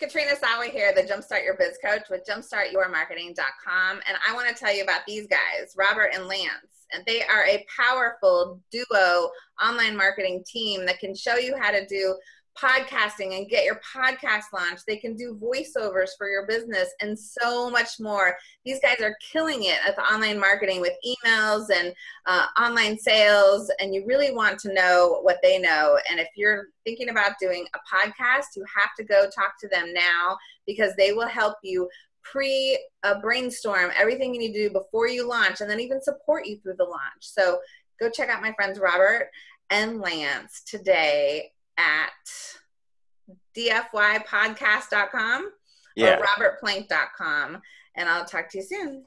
it's Katrina Sawa here, the Jumpstart Your Biz Coach with jumpstartyourmarketing.com. And I want to tell you about these guys, Robert and Lance. And they are a powerful duo online marketing team that can show you how to do podcasting and get your podcast launched. They can do voiceovers for your business and so much more. These guys are killing it at the online marketing with emails and uh, online sales. And you really want to know what they know. And if you're thinking about doing a podcast, you have to go talk to them now because they will help you pre uh, brainstorm everything you need to do before you launch and then even support you through the launch. So go check out my friends Robert and Lance today at dfypodcast.com yeah. or robertplank.com. And I'll talk to you soon.